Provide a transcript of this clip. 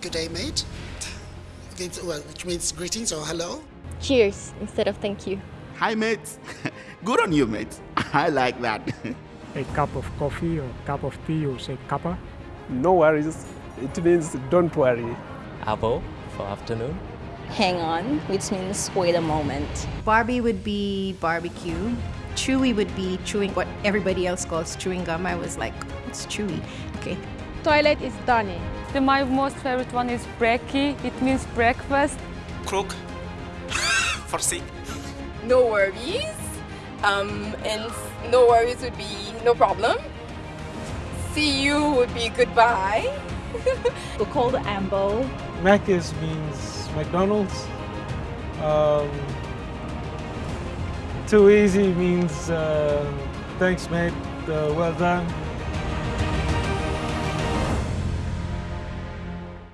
good day, mate. Well, which means greetings or hello. Cheers instead of thank you. Hi, mate. Good on you, mate. I like that. a cup of coffee or a cup of tea, you say cuppa. No worries. It means don't worry. arvo for afternoon. Hang on, which means wait a moment. Barbie would be barbecue. Chewy would be chewing what everybody else calls chewing gum. I was like, it's chewy. Okay. Toilet is dunny. The, my most favorite one is brekkie. It means breakfast. Crook. For sick. No worries. Um, and no worries would be no problem. See you would be goodbye. we are called Ambo. Mac's means McDonald's. Um, too easy means uh, thanks mate, uh, well done.